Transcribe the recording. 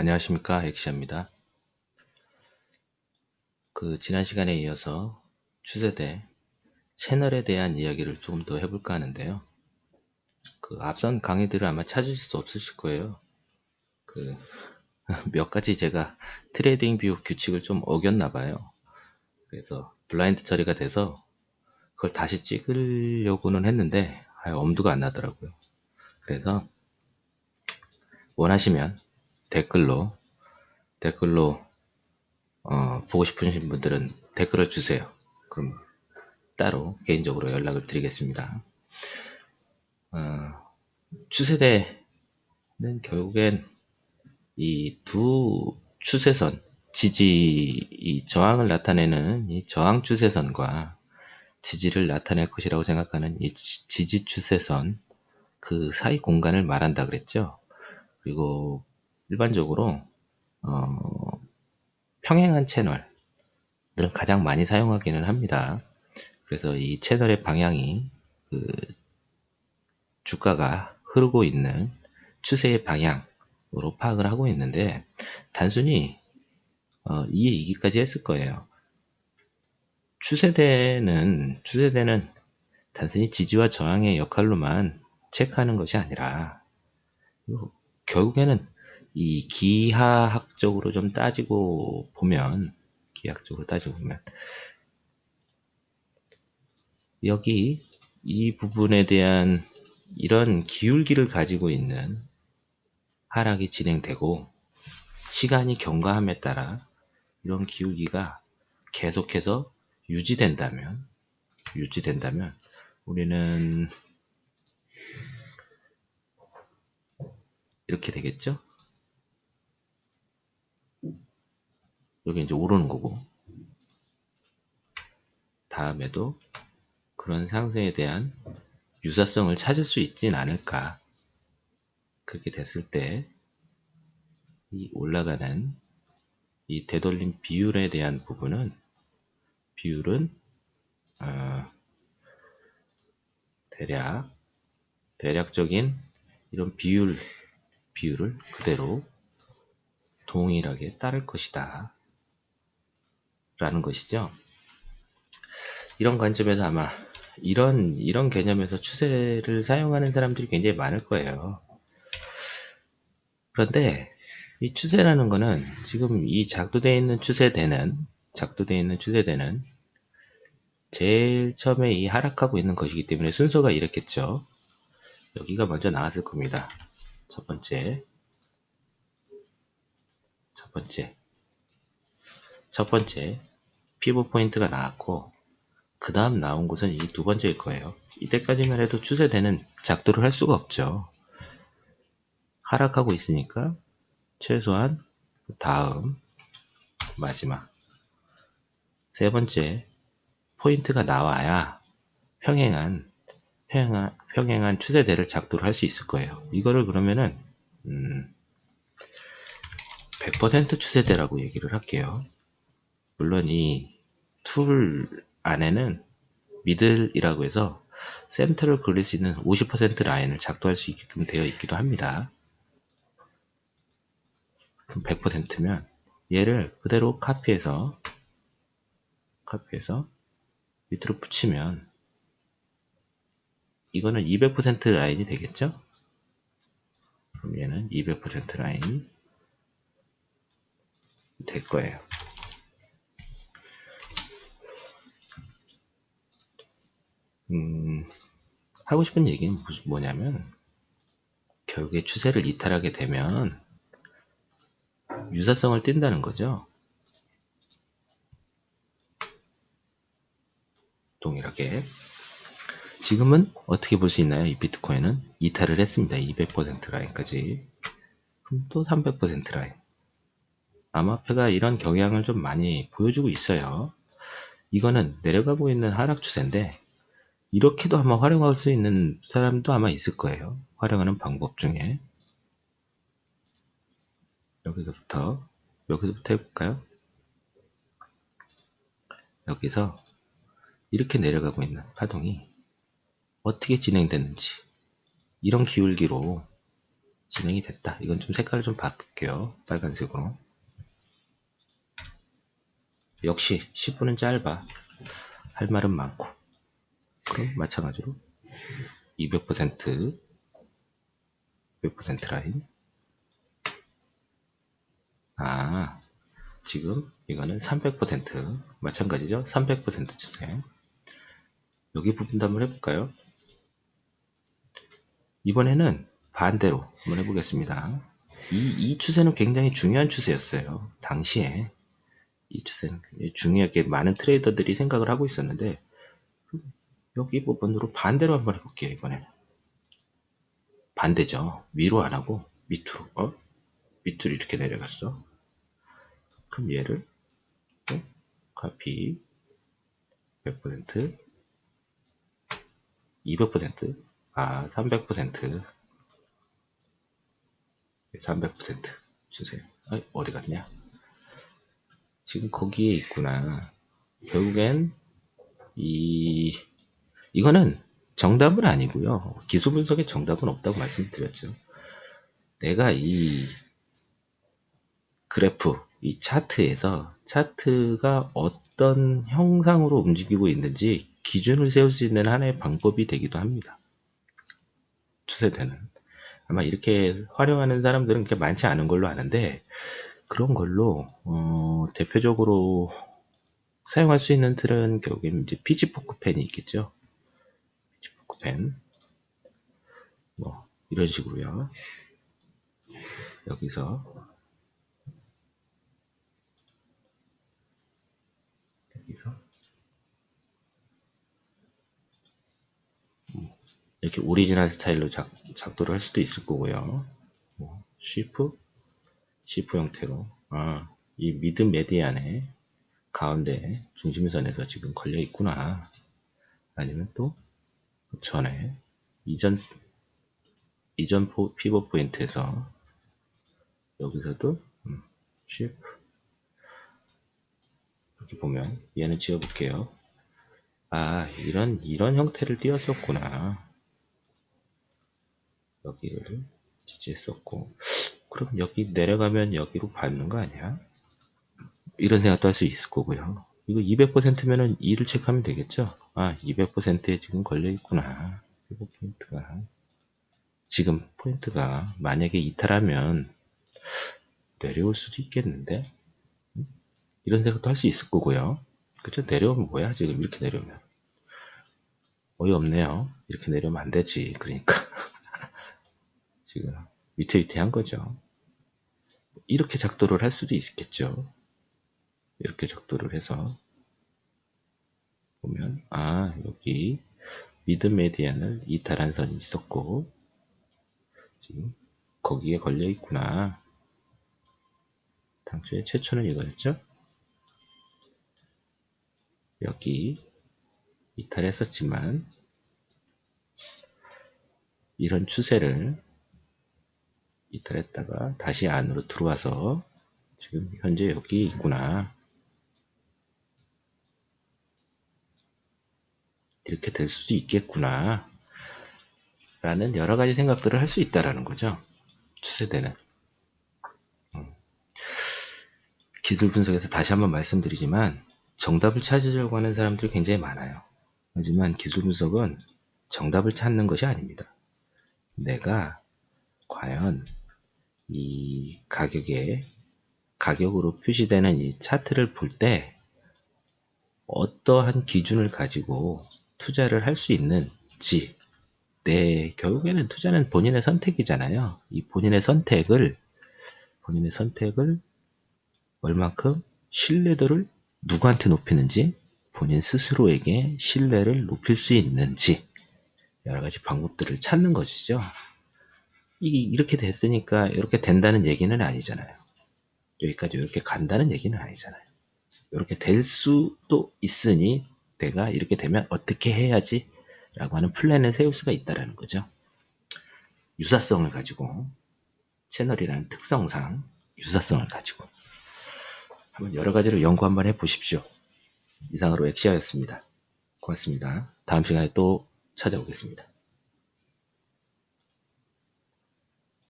안녕하십니까 엑시아입니다. 그 지난 시간에 이어서 추세대 채널에 대한 이야기를 조금 더 해볼까 하는데요. 그 앞선 강의들을 아마 찾으실 수 없으실 거예요. 그 몇 가지 제가 트레이딩 뷰 규칙을 좀 어겼나 봐요. 그래서 블라인드 처리가 돼서 그걸 다시 찍으려고는 했는데 엄두가 안 나더라고요. 그래서 원하시면 댓글로 댓글로 어, 보고 싶으신 분들은 댓글을 주세요. 그럼 따로 개인적으로 연락을 드리겠습니다. 어, 추세대는 결국엔 이 두 추세선 지지 이 저항을 나타내는 이 저항 추세선과 지지를 나타낼 것이라고 생각하는 이 지지 추세선 그 사이 공간을 말한다 그랬죠. 그리고 일반적으로 어, 평행한 채널들은 가장 많이 사용하기는 합니다. 그래서 이 채널의 방향이 그 주가가 흐르고 있는 추세의 방향으로 파악을 하고 있는데 단순히 어, 이해 이기까지 했을 거예요. 추세대는 추세대는 단순히 지지와 저항의 역할로만 체크하는 것이 아니라 결국에는 이 기하학적으로 좀 따지고 보면 기하학적으로 따지고 보면 여기 이 부분에 대한 이런 기울기를 가지고 있는 하락이 진행되고 시간이 경과함에 따라 이런 기울기가 계속해서 유지된다면 유지된다면 우리는 이렇게 되겠죠? 여기 이제 오르는 거고. 다음에도 그런 상승에 대한 유사성을 찾을 수 있진 않을까. 그렇게 됐을 때 이 올라가는 이 되돌림 비율에 대한 부분은 비율은 어, 대략 대략적인 이런 비율 비율을 그대로 동일하게 따를 것이다 라는 것이죠. 이런 관점에서 아마 이런 이런 개념에서 추세를 사용하는 사람들이 굉장히 많을 거예요. 그런데 이 추세라는 거는 지금 이 작도되어 있는 추세대는 작도되어 있는 추세대는 제일 처음에 이 하락하고 있는 것이기 때문에 순서가 이렇겠죠. 여기가 먼저 나왔을 겁니다. 첫 번째 첫 번째 첫 번째 pivot 포인트가 나왔고 그 다음 나온 곳은 이 두 번째일 거예요. 이때까지만 해도 추세대는 작도를 할 수가 없죠. 하락하고 있으니까 최소한 다음 마지막 세 번째 포인트가 나와야 평행한 평행한, 평행한 추세대를 작도를 할 수 있을 거예요. 이거를 그러면은 음, 100% 추세대라고 얘기를 할게요. 물론 이 툴 안에는 middle이라고 해서 센터를 그릴 수 있는 50% 라인을 작도할 수 있게끔 되어 있기도 합니다. 그럼 100%면 얘를 그대로 카피해서 카피해서 밑으로 붙이면 이거는 200% 라인이 되겠죠? 그럼 얘는 200% 라인이 될 거예요. 하고 싶은 얘기는 뭐냐면 결국에 추세를 이탈하게 되면 유사성을 띈다는 거죠. 동일하게 지금은 어떻게 볼 수 있나요? 이 비트코인은 이탈을 했습니다. 200% 라인까지 그럼 또 300% 라인 암호화폐가 이런 경향을 좀 많이 보여주고 있어요. 이거는 내려가고 있는 하락 추세인데 이렇게도 아마 활용할 수 있는 사람도 아마 있을 거예요. 활용하는 방법 중에 여기서부터 여기서부터 해볼까요? 여기서 이렇게 내려가고 있는 파동이 어떻게 진행됐는지 이런 기울기로 진행이 됐다. 이건 좀 색깔을 좀 바꿀게요. 빨간색으로. 역시 10분은 짧아. 할 말은 많고. 그럼 마찬가지로 200% 200% 라인. 아, 지금 이거는 300% 마찬가지죠? 300% 주세요. 여기 부분도 한번 해볼까요? 이번에는 반대로 한번 해보겠습니다. 이, 이 추세는 굉장히 중요한 추세였어요. 당시에 이 추세는 굉장히 중요하게 많은 트레이더들이 생각을 하고 있었는데 여기 부분으로 반대로 한번 해볼게요. 이번에는 반대죠. 위로 안 하고 밑으로 어? 밑으로 이렇게 내려갔어. 그럼 얘를 네? 카피 100% 200% 아, 300% 300% 주세요. 아, 어디 갔냐? 지금 거기에 있구나. 결국엔 이 이거는 정답은 아니고요. 기술 분석에 정답은 없다고 말씀드렸죠. 내가 이 그래프, 이 차트에서 차트가 어떤 형상으로 움직이고 있는지 기준을 세울 수 있는 하나의 방법이 되기도 합니다. 추세대는. 아마 이렇게 활용하는 사람들은 그렇게 많지 않은 걸로 아는데 그런 걸로 어, 대표적으로 사용할 수 있는 툴은 결국엔 이제 pitchfork fan이 있겠죠. 펜. 뭐 이런 식으로요. 여기서 여기서 이렇게 오리지널 스타일로 작, 작도를 할 수도 있을 거고요. 뭐, Schiff, Schiff 형태로. 아, 이 mid median에 가운데 중심선에서 지금 걸려 있구나. 아니면 또 전에 이전 이전 포, pivot point에서 여기서도 음, Schiff 이렇게 보면 얘는 지워볼게요. 아 이런 이런 형태를 띄었었구나. 여기를 지지했었고 그럼 여기 내려가면 여기로 받는 거 아니야? 이런 생각도 할 수 있을 거고요. 이거 200%면은 2를 체크하면 되겠죠? 아, 200%에 지금 걸려 있구나. 이거 포인트가. 지금 포인트가 만약에 이탈하면 내려올 수도 있겠는데? 이런 생각도 할 수 있을 거고요. 그죠? 내려오면 뭐야? 지금 이렇게 내려오면. 어이없네요. 이렇게 내려오면 안 되지. 그러니까. 지금 위태위태한 거죠. 이렇게 작도를 할 수도 있겠죠. 이렇게 작도를 해서 보면 아 여기 미드 메디안을 이탈한 선이 있었고 지금 거기에 걸려 있구나. 당초에 최초는 이거였죠. 여기 이탈했었지만 이런 추세를 이탈했다가 다시 안으로 들어와서 지금 현재 여기 있구나. 이렇게 될 수도 있겠구나. 라는 여러 가지 생각들을 할 수 있다라는 거죠. 추세대는. 음. 기술 분석에서 다시 한번 말씀드리지만 정답을 찾으려고 하는 사람들이 굉장히 많아요. 하지만 기술 분석은 정답을 찾는 것이 아닙니다. 내가 과연 이 가격에 가격으로 표시되는 이 차트를 볼 때 어떠한 기준을 가지고 투자를 할 수 있는지 네, 결국에는 투자는 본인의 선택이잖아요. 이 본인의 선택을 본인의 선택을 얼만큼 신뢰도를 누구한테 높이는지 본인 스스로에게 신뢰를 높일 수 있는지 여러 가지 방법들을 찾는 것이죠. 이 이렇게 됐으니까 이렇게 된다는 얘기는 아니잖아요. 여기까지 이렇게 간다는 얘기는 아니잖아요. 이렇게 될 수도 있으니 내가 이렇게 되면 어떻게 해야지 라고 하는 플랜을 세울 수가 있다는 거죠. 유사성을 가지고 채널이라는 특성상 유사성을 가지고 한번 여러 가지로 연구 한번 해 보십시오. 이상으로 엑시아였습니다. 고맙습니다. 다음 시간에 또 찾아오겠습니다.